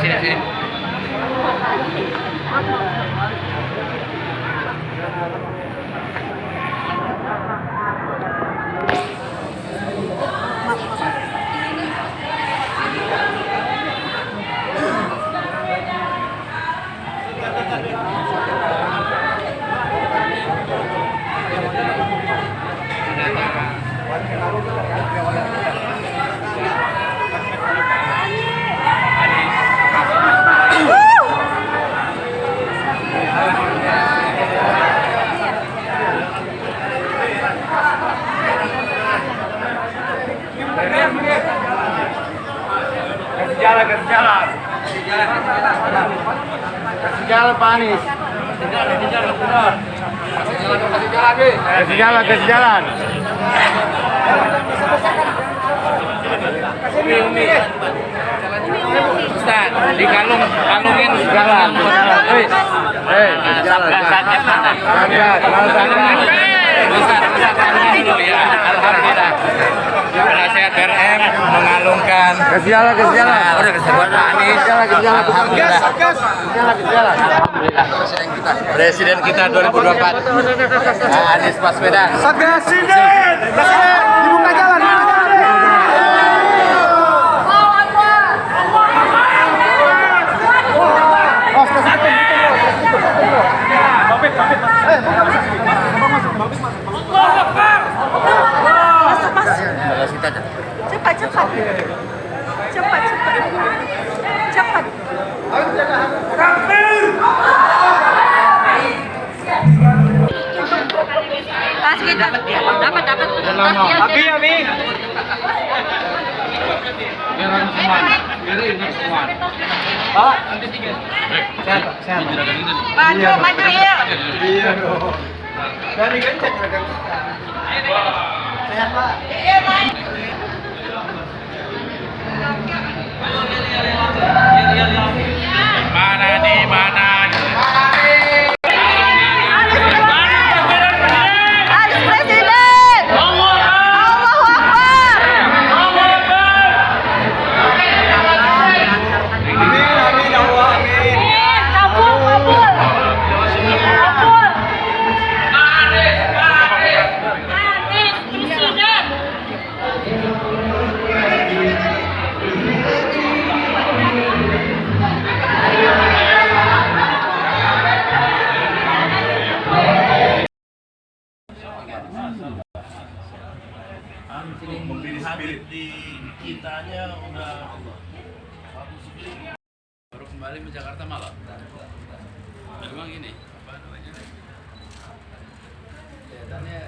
谢谢。谢谢 Kasih jalan, kasih jalan. Kasih jalan Pak Anies. Kasih jalan, kasih jalan, Kasih jalan, kasih jalan. Umi Umi. Ustaz, di kalung kalungin Jalan, hei, hei, Nah, jalan. mana? Ustaz, Ustaz, dulu ya. Alhamdulillah. BRM mengalungkan. Nah, udah Anies. Alhamdulillah. Alhamdulillah. Presiden kita 2024 Pak Anies Baswedan. Satgas Presiden. Presiden. Dibuka jalan. Cepat cepat cepat cepat cepat Pas gitu. Dapat dapat. Abi, Abi. Pak, sehat, Pak, sehat. Maju maju ya. Iya dong. Dari gencet, Sehat, Pak. Spirit di kitanya udah. Baru kembali ke Jakarta malam. Memang ini apa namanya? Kelihatannya